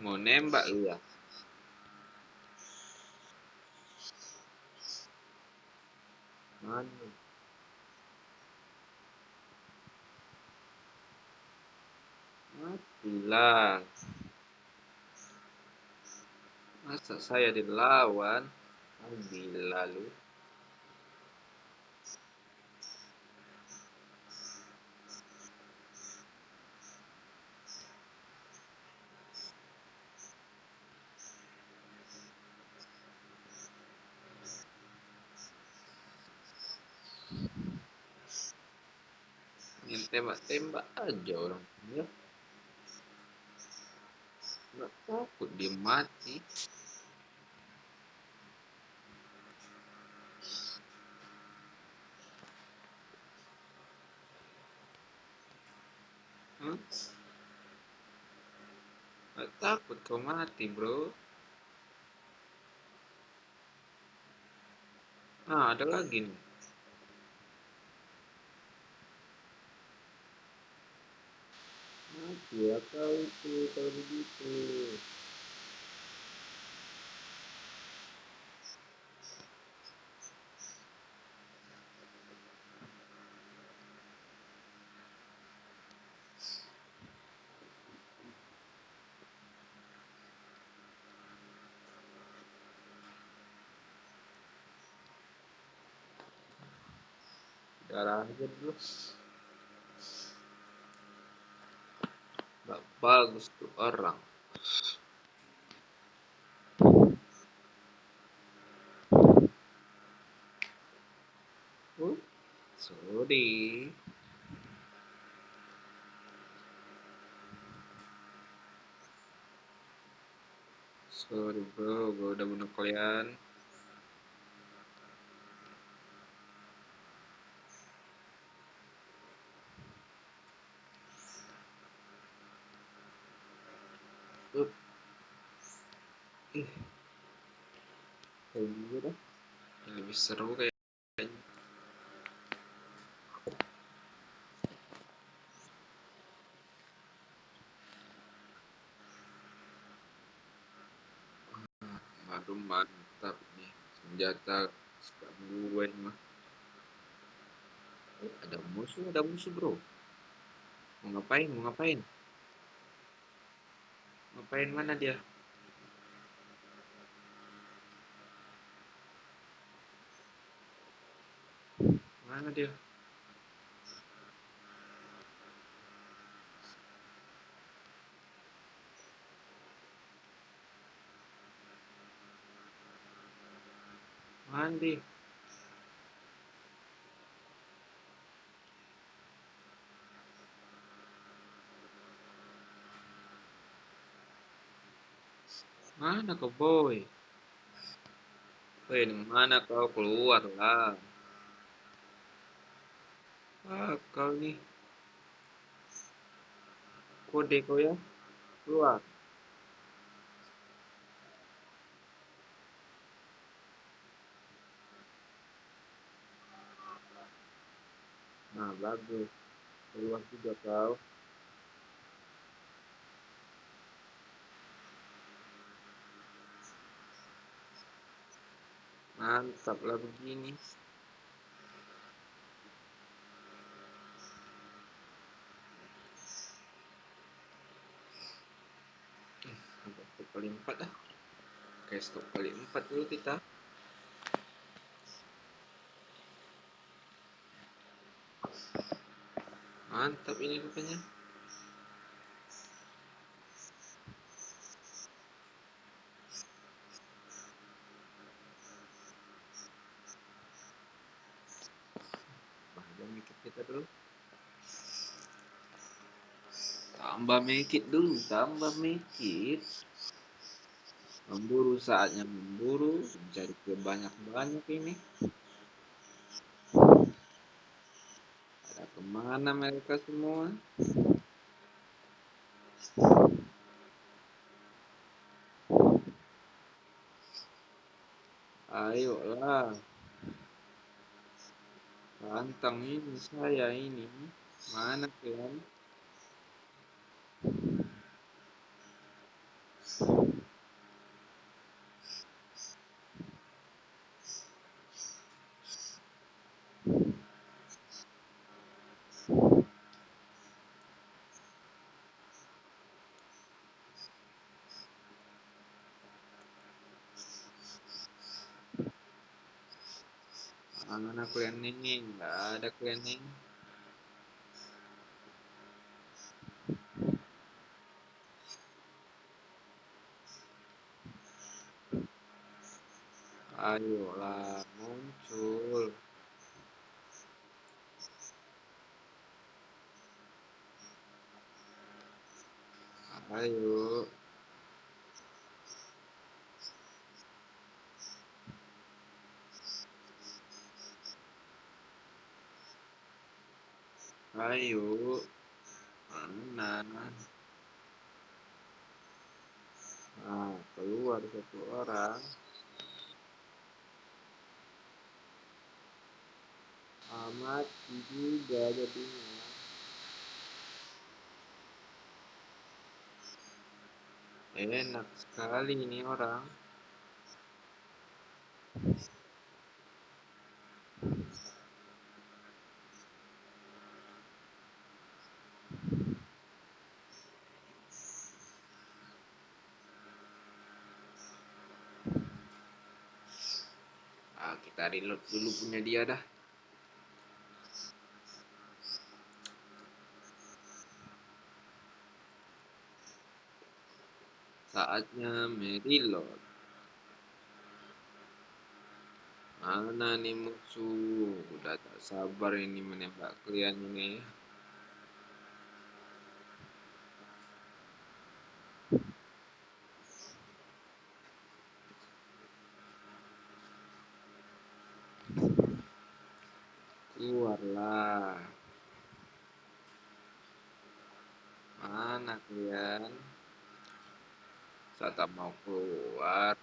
Mau nembak lu ya? Mana? Matilah. Masa saya dilawan? Gila lu. Tembak-tembak aja orang ya. Nggak takut dia mati. Hmm? Nggak takut kau mati bro. Nah, ada lagi nih. Mati ya kau itu kalau begitu. Darah aja dulu. Gak bagus tuh orang. Sorry. Sorry bro, gue udah bunuh kalian. Up. Ih. Kayak gitu. Ini lebih seru kayaknya. Baru mantap nih senjata suka gue mah. Ada musuh, ada musuh bro. Mau ngapain? Mau ngapain? Ngapain mana dia? Mana dia? Mandi. Mana kau boy? Woi, mana kau keluar lah? Ah, kau nih. Kode kau ya? Keluar. Nah, bagus. Keluar juga kau. Mantap lah begini. Stop kali empat dah. Oke, stop kali empat dulu kita. Mantap ini rupanya. Tambah make kita dulu. Tambah make it dulu, tambah make it. Memburu saatnya memburu, mencari kebanyak-banyak ini. Ada ke mana mereka semua? Ayolah. Pantang ini saya ini. Mana kalian? mana kuliah nengeng nggak ada cleaning. Ayo. Ayo. Mana? Nah, keluar satu orang. Amat juga jadinya. Enak sekali ini orang. Ah, kita reload dulu punya dia dah. Saatnya mereload. Mana nih musuh? Udah tak sabar ini menembak kalian ini. Keluarlah. Mana kalian? Tak mau keluar.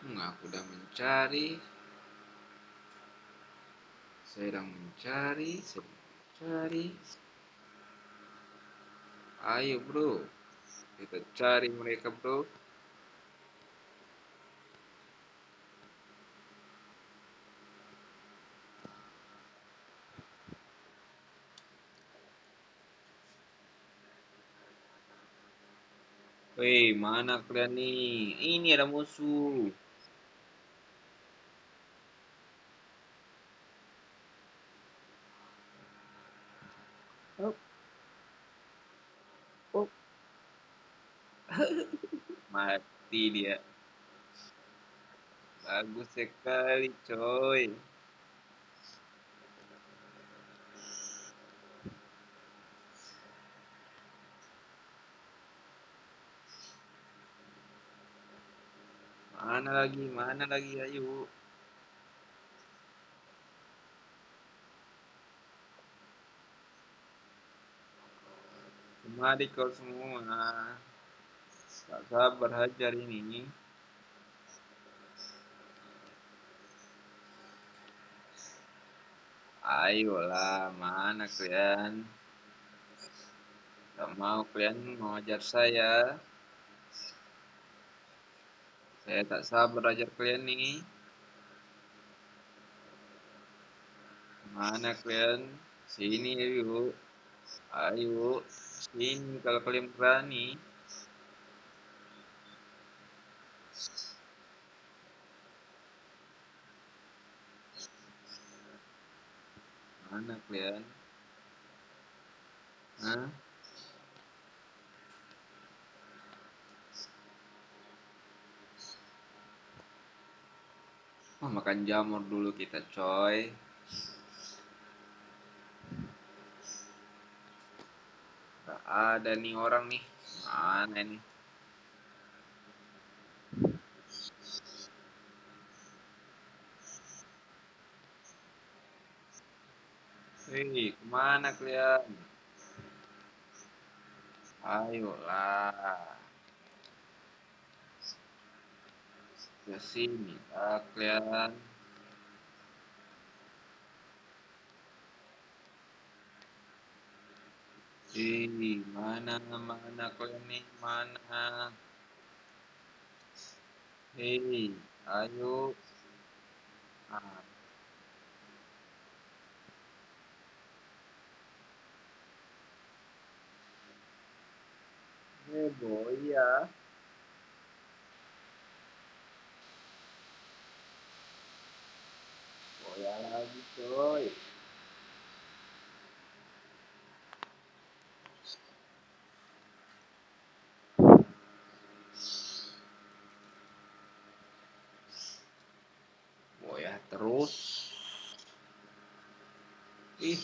Aku udah mencari. Saya sedang mencari, sedang mencari. Ayo bro, kita cari mereka bro. Woi, mana kalian nih? Ini ada musuh. Oh. Oh. Mati dia. Bagus sekali, coy. Mana lagi? Mana lagi? Ayo. Mari kau semua. Tak sabar hajar ini. Ayolah, mana kalian? Tak mau kalian mengajar saya. Saya tak sabar ajar kalian nih. Mana kalian? Sini yuk. Ayo, sini kalau kalian berani. Mana kalian? Hah? Makan jamur dulu kita, coy. Gak ada nih orang nih. Mana nih? Hei, ke mana kalian? Ayolah. Ke sini kalian. Hei, mana mana kalian nih? Mana? Hei, ayo. Ah. Heboh ya. ada lagi coy oh ya terus. Ih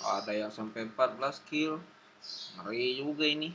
ada yang sampai 14 kill. Ngeri juga ini